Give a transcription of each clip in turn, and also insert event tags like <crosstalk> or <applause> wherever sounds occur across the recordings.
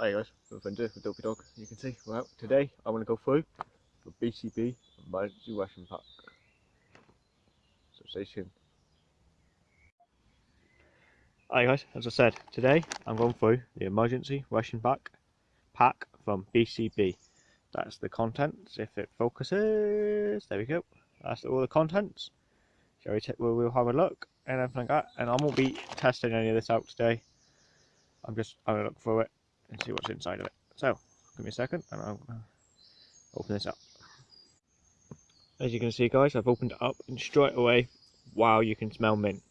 Hi guys, I'm Fender with Dopey Dog. You can see we're today. I'm going to go through the BCB emergency ration pack. So stay tuned. Hi guys, as I said, today I'm going through the emergency ration pack pack from BCB. That's the contents. If it focuses, there we go. That's all the contents. Shall we we'll, we'll have a look and everything like that. And I won't be testing any of this out today. I'm just having a look through it and see what's inside of it. So, give me a second and I'll open this up. As you can see guys, I've opened it up and straight away, wow, you can smell mint.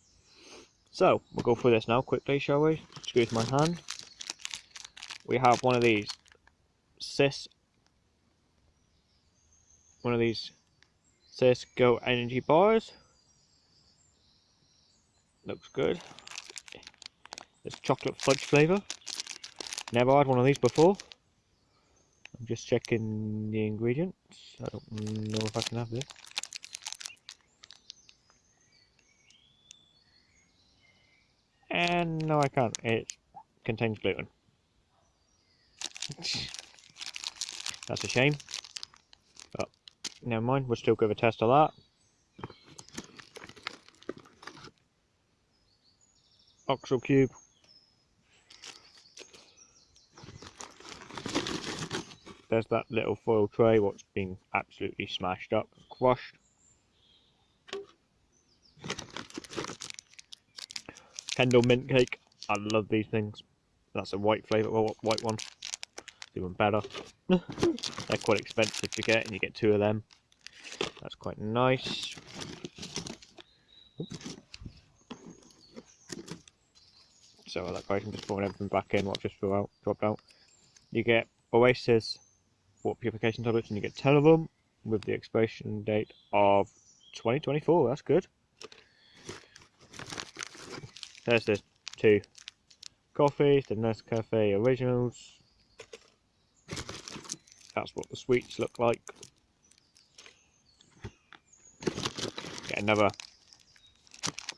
So, we'll go through this now quickly, shall we? Excuse my hand. We have one of these SiS, one of these SiS GO energy bars. Looks good. It's chocolate fudge flavour. Never had one of these before. I'm just checking the ingredients. I don't know if I can have this. And no I can't. It contains gluten. <laughs> That's a shame. But never mind, we'll still give a test of that. Oxo cube there's that little foil tray what's been absolutely smashed up, crushed. Kendal mint cake. I love these things. That's a white flavour, well, white one. even better. <laughs> They're quite expensive to get, and you get two of them. That's quite nice. So that guys, I'm just putting everything back in what just threw out, dropped out. You get Oasis water purification tablets and you get 10 of them with the expiration date of 2024 that's good. There's the two coffees the Nescafe originals. That's what the sweets look like. Get another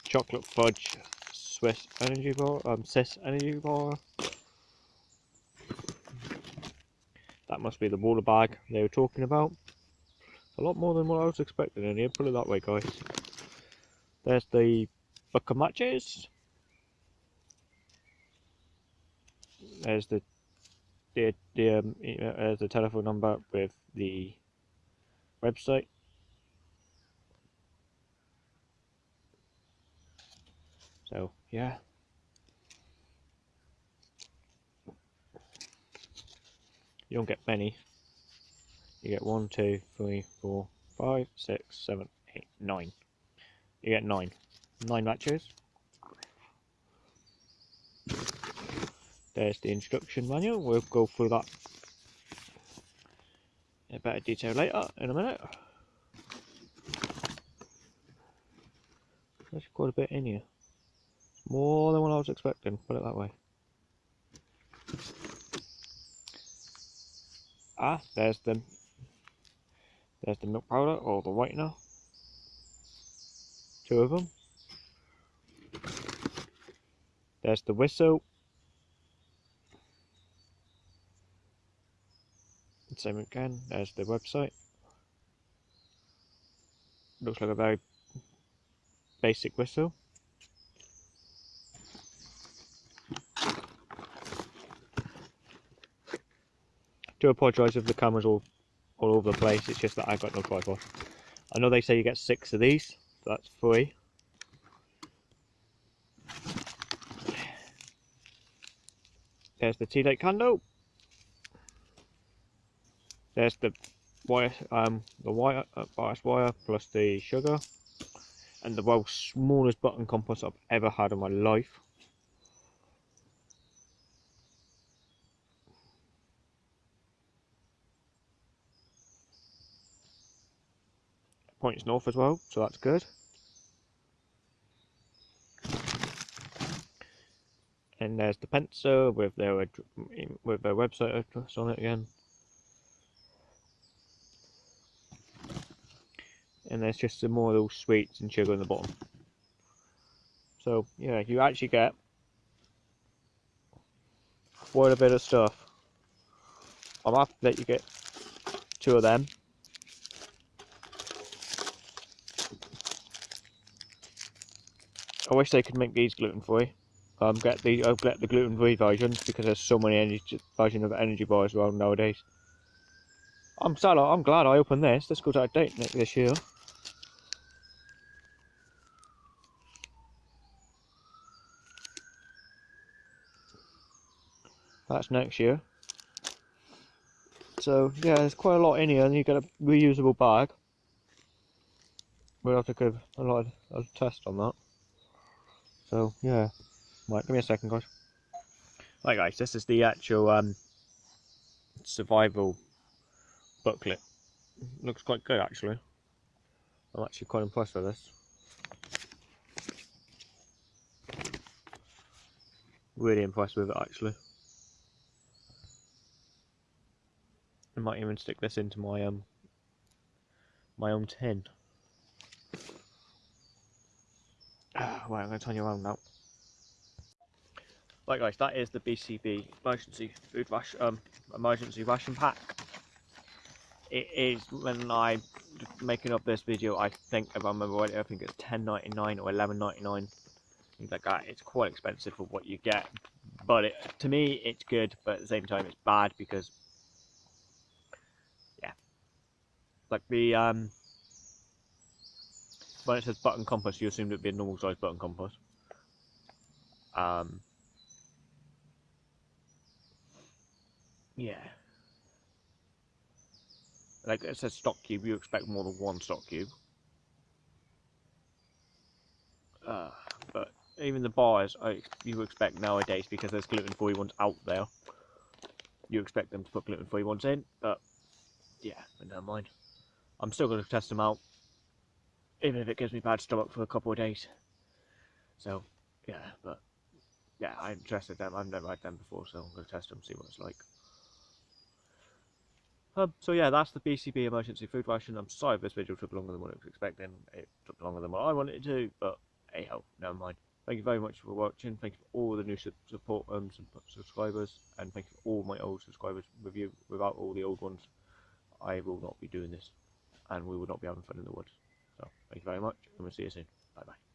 chocolate fudge Swiss energy bar um SiS energy bar That must be the water bag they were talking about. A lot more than what I was expecting in here, put it that way guys. There's the book of matches. There's the the, the um, uh, the telephone number with the website. So yeah, You don't get many. You get one, two, three, four, five, six, seven, eight, nine. You get nine. Nine matches. There's the instruction manual. We'll go through that in better detail later in a minute. There's quite a bit in here. More than what I was expecting, put it that way. Ah, there's the there's the milk powder or the whitener. Two of them. There's the whistle. Same again, there's the website. Looks like a very basic whistle. Do apologise if the camera's all, all over the place, it's just that I've got no tripod. I know they say you get six of these, that's three. There's the tea light candle. There's the wire, um, the wire, uh, bias wire plus the sugar, and the world's smallest button compass I've ever had in my life. Points north as well, so that's good. And there's the pencil with their with their website address on it again. And there's just some more little sweets and sugar in the bottom. So yeah, you actually get quite a bit of stuff. I'm happy that you get two of them. I wish they could make these gluten free. Um, get the I'll get the gluten free versions because there's so many energy versions of energy bars around nowadays. I'm sad. I'm glad I opened this. This goes out of date next this year. That's next year. So yeah, there's quite a lot in here, and you get a reusable bag. We'll have to give a lot of a test on that. So yeah, right, give me a second, guys. Right, guys, this is the actual um, survival booklet. Looks quite good, actually. I'm actually quite impressed with this. Really impressed with it, actually. I might even stick this into my um my own tin. Ah, right, I'm going to turn you around now. Right guys, that is the BCB emergency food ration, um, emergency ration pack. It is when I'm making up this video, I think if I remember right, I think it's 10.99 or 11.99, things like that. It's quite expensive for what you get, but it, to me it's good, but at the same time it's bad because yeah, like the um when it says button compass you assumed it'd be a normal size button compass. Um yeah. Like it says stock cube you expect more than one stock cube. Uh, but even the bars I, you expect nowadays because there's gluten-free ones out there you expect them to put gluten-free ones in but yeah but never mind. I'm still going to test them out, even if it gives me bad stomach for a couple of days. So, yeah, but yeah, I'm interested them. I've never had them before, so I'm going to test them, see what it's like. Um, so yeah, that's the BCB emergency food ration. I'm sorry if this video took longer than what I was expecting. It took longer than what I wanted it to, but hey ho, never mind. Thank you very much for watching. Thank you for all the new support um, subscribers, and thank you for all my old subscribers. With you, without all the old ones, I will not be doing this and we will not be having fun in the woods. So thank you very much and we'll see you soon. Bye bye.